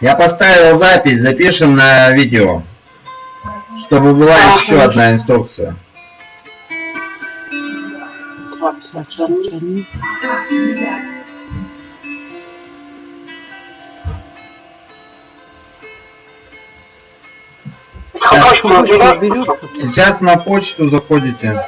Я поставил запись, запишем на видео, чтобы была А, еще хорошо. одна инструкция. Сейчас на почту заходите.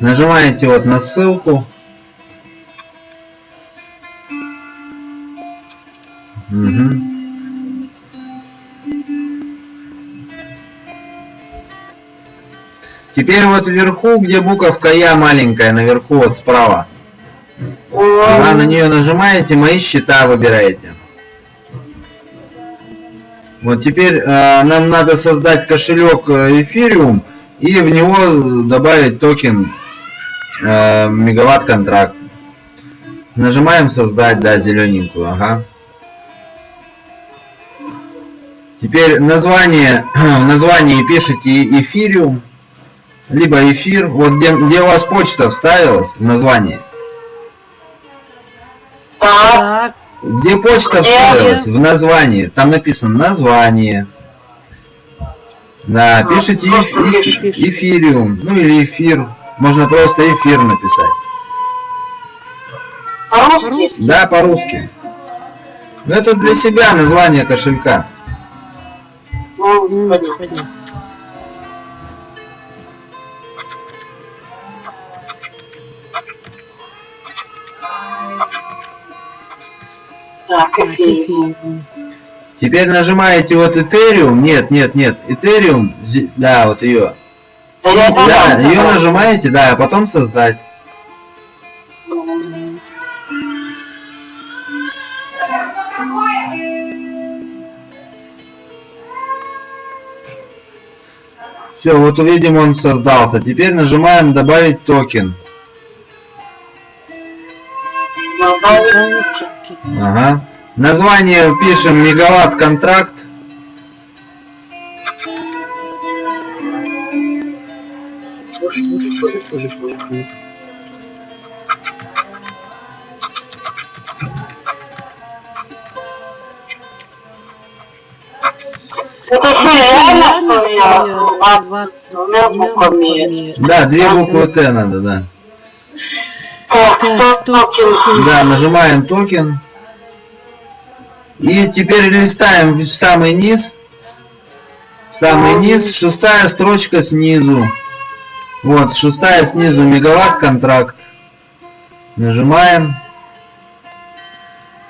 Нажимаете вот на ссылку. Теперь вот вверху, где буковка Я маленькая, наверху вот справа. Ага, на нее нажимаете, мои счета выбираете. Вот теперь э, нам надо создать кошелек э, Ethereum и в него добавить токен э, мегаватт контракт. Нажимаем создать, да, зелененькую, ага. Теперь название, название пишите эфириум, либо эфир, вот где, где у вас почта вставилась в название. Так, Где почта вставилась? В названии. Там написано название. Да, А, пишите просто эф- эф- эфириум. Ну или эфир. Можно просто эфир написать. по-русски? Да, по-русски. Но это для себя название кошелька. Ну, понятно. Так, Так, эфир. эфир. Теперь нажимаете вот Ethereum. Нет, нет, нет. Ethereum. Да, вот ее. Да, Да, ее да. нажимаете, да, а потом создать. Все, вот увидим, он создался. Теперь нажимаем добавить токен. Ага. Название пишем мегаватт контракт. Слушай, ну что это? Это реально, что я два- двумя буквами? Да, две буквы Т надо, да. Так, токен? Да, нажимаем токен. И теперь листаем в самый низ. В самый низ, шестая строчка снизу. Вот, шестая снизу мегаватт контракт. Нажимаем.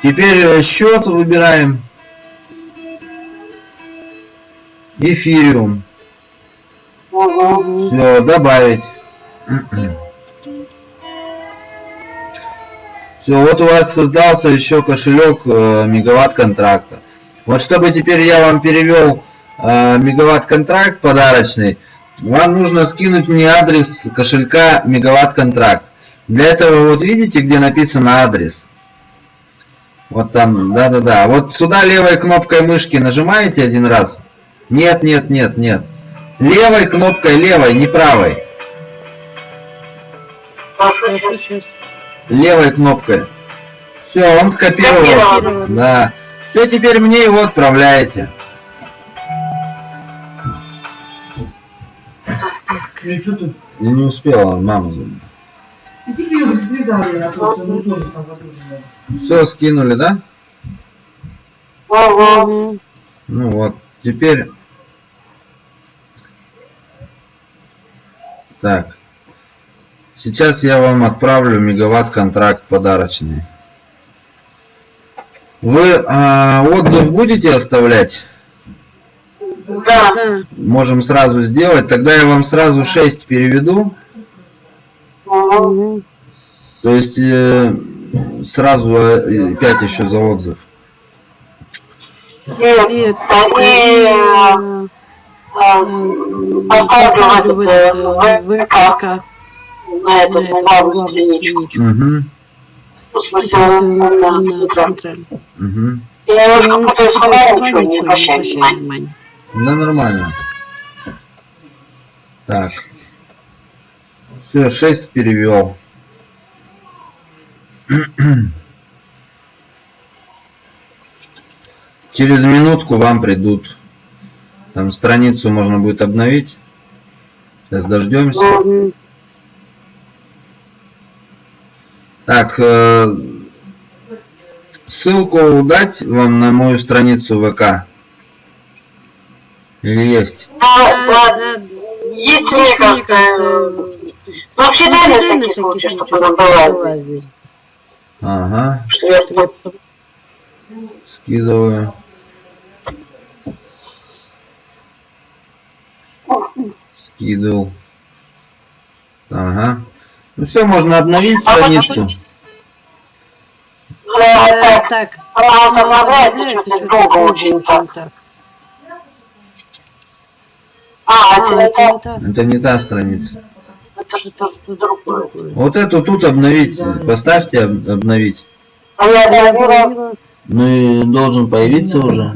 Теперь счет выбираем. Эфириум. Все, добавить. Все, вот у вас создался еще кошелек э, мегаватт контракта. Вот чтобы теперь я вам перевел э, мегаватт контракт подарочный, вам нужно скинуть мне адрес кошелька мегаватт контракт. Для этого вот видите, где написано адрес. Вот там, да-да-да. Вот сюда левой кнопкой мышки нажимаете один раз. Нет, нет, нет, нет. Левой кнопкой, левой, не правой. Левой кнопкой. Все, он скопировал. Скопировал. Да. Все, теперь мне его отправляете. Ну что ты? Я не успела, мама. Загружено. Все, скинули, да? Ну вот. Теперь Так. Сейчас я вам отправлю мегаватт контракт подарочный. Вы а, отзыв будете оставлять? Да. Можем сразу сделать. Тогда я вам сразу 6 переведу. Мгм. То есть э, сразу 5 еще за отзыв. И, И, и э, э, поставлю в э, ВК на эту главную страничку. Угу. В смысле, на, центральную. Угу. Я немножко путаю слова, ничего не обращай внимания. внимания. Да нормально. Так. Все, 6 перевел. Через минутку вам придут. Там страницу можно будет обновить. Сейчас дождемся. Так, э, ссылку дать вам на мою страницу ВК? Или есть? Да, да, Да, есть у меня, кажется, э, ну, вообще дай на всякий случай, чтобы она была здесь. Ага, Что я скидываю. Скидывал. Ага. Ну все, можно обновить страницу. Ну, Э, так, вот обновляется что-то долго очень так. так. А, А, это, не так. Это не та страница. это что-то другое. Вот эту тут обновить. Поставьте об- обновить. А я обновила, Ну и должен появиться уже.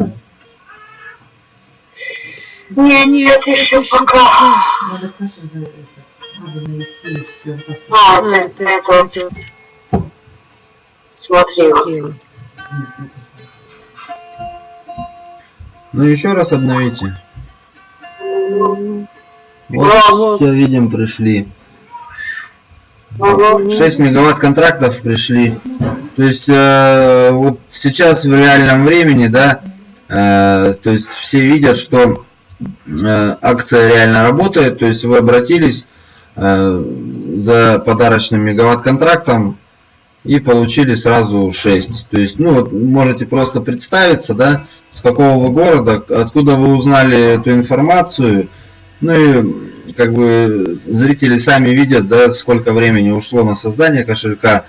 нет, нет, еще пока. Надо каши за это. Надо навести и все. А, А, это, это- это, смотри, Ну еще раз обновите. Вот, Вот. все видим, пришли. Мгм. 6 мегаватт контрактов пришли. То есть э, вот сейчас в реальном времени, да, э, то есть все видят, что э, акция реально работает. То есть вы обратились за подарочным мегаватт контрактом и получили сразу 6. То есть, ну, вот можете просто представиться, да, с какого вы города, откуда вы узнали эту информацию. Ну и как бы зрители сами видят, да, сколько времени ушло на создание кошелька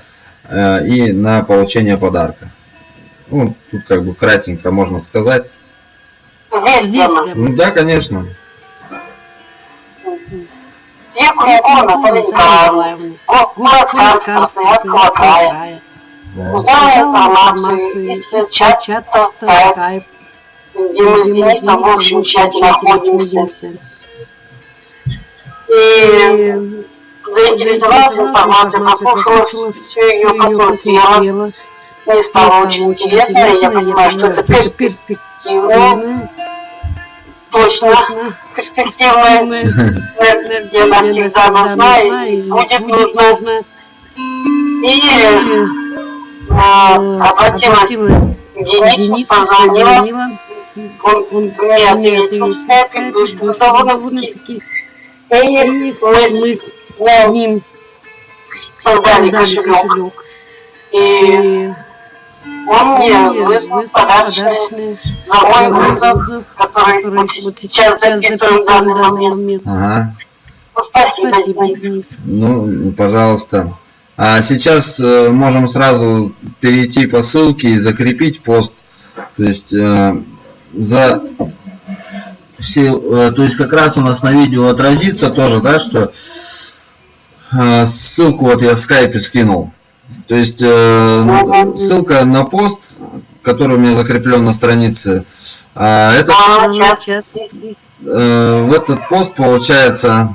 э, и на получение подарка. Ну, тут как бы кратенько можно сказать. Здесь. Ну да, конечно. Наталья Николаевна. Го- Город Красноярского края. Узнала информацию из чата Skype, где мы с Денисом, в общем, чате находимся. И заинтересовалась информацией, послушала всю ее, посмотрела. Мне стало очень интересно, и я понимаю, что это перспективная, точно. Перспективная энергия нам всегда нужна и будет нужна. И обратилась Денису, позвонила, он мне ответил в скайпе, говорит, что довольно-таки. И мы с ним создали кошелек. И он мне выслал подарочный за мой отзыв, который вот сейчас записываем в данный момент. Ага. Ну, спасибо, Спасибо, Денис. Денис. Ну, пожалуйста. А сейчас э, можем сразу перейти по ссылке и закрепить пост. То есть э, за все, э, то есть как раз у нас на видео отразится тоже, да, что э, ссылку вот я в скайпе скинул. То есть э, ссылка на пост, который у меня закреплен на странице. А, это А, э, в этот пост получается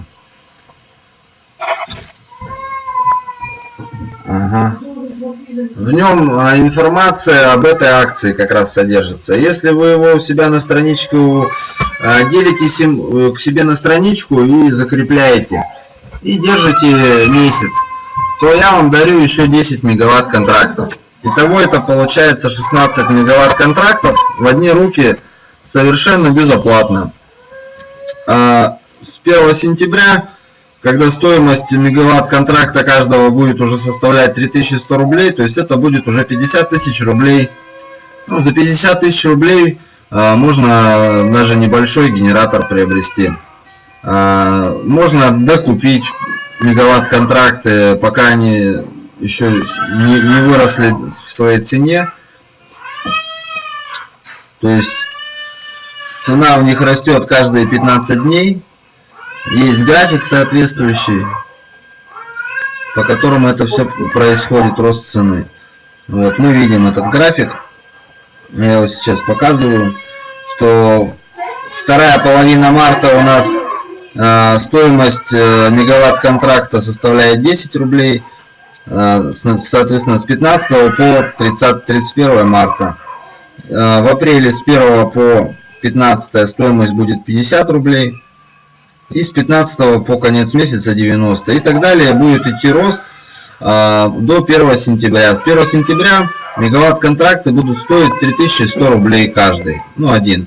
Ага. В нем а, информация об этой акции как раз содержится. Если вы его у себя на страничку делитесь им э, к себе на страничку и закрепляете и держите месяц, то я вам дарю еще 10 мегаватт контрактов. Итого это получается 16 мегаватт контрактов в одни руки совершенно безоплатно. А, С 1 сентября когда стоимость мегаватт контракта каждого будет уже составлять 3100 рублей, то есть это будет уже 50 тысяч рублей. Ну, за 50 тысяч рублей а, можно даже небольшой генератор приобрести. А, можно докупить мегаватт контракты, пока они еще не, выросли в своей цене. То есть цена у них растет каждые 15 дней. Есть график соответствующий, по которому это все происходит, рост цены. Вот, мы видим этот график. Я его сейчас показываю, что вторая половина марта у нас стоимость э, мегаватт контракта составляет 10 рублей, э, соответственно с 15 по 30, 31 марта. Э, в апреле с 1 по 15 стоимость будет 50 рублей и с 15 по конец месяца 90 и так далее будет идти рост до 1 сентября. С 1 сентября мегаватт контракты будут стоить 3100 рублей каждый ну один.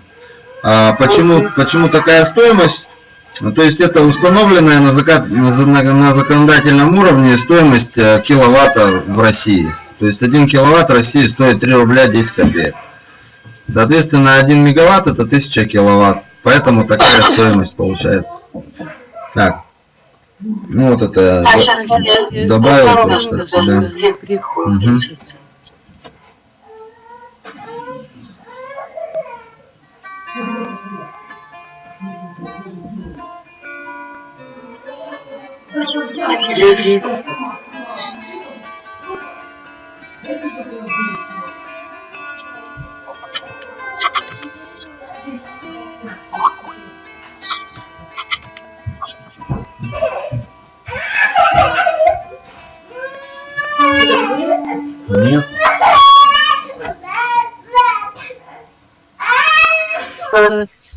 А, почему почему такая стоимость то есть это установленная на, закат, на, на законодательном уровне стоимость э, киловатта в России. То есть 1 киловатт в России стоит 3 рубля 10 копеек. Соответственно 1 мегаватт это 1000 киловатт. Поэтому такая стоимость получается. Так. Ну вот это А добавил просто себя. Угу.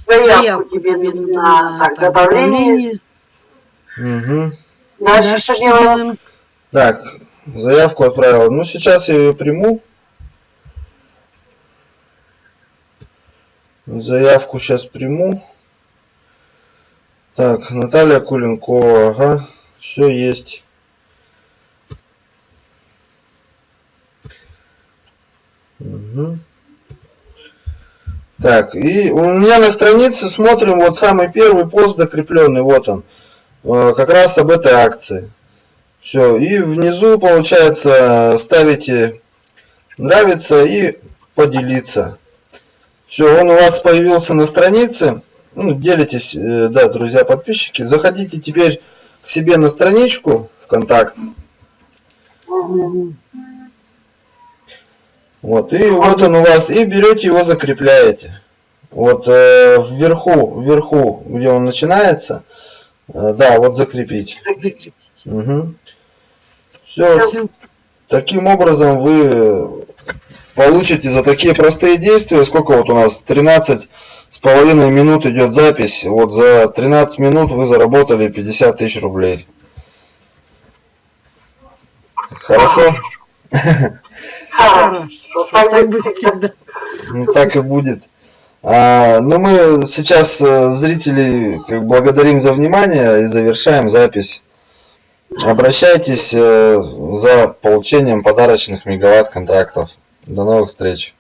Заявку тебе на так, добавление. добавление. Угу. Дальше что делаем? Так, заявку отправил. Ну, сейчас я ее приму. Заявку сейчас приму. Так, Наталья Куленкова, ага, все есть. Угу. Так, и у меня на странице смотрим вот самый первый пост закрепленный, вот он, как раз об этой акции. Все, и внизу, получается, ставите нравится и поделиться. Все, он у вас появился на странице. Ну, делитесь, э, да, друзья подписчики. Заходите теперь к себе на страничку ВКонтакт. Вот, и вот он у вас, и берете его закрепляете. Вот э, вверху, вверху, где он начинается, э, да, вот закрепить. Угу. Все. Таким образом вы получите за такие простые действия, сколько вот у нас, 13 с половиной минут идет запись, вот за 13 минут вы заработали 50 тысяч рублей. Хорошо? Хорошо. Ну, так и будет. А, но мы сейчас э, зрителей как, благодарим за внимание и завершаем запись. Обращайтесь э, за получением подарочных мегаватт контрактов. До новых встреч.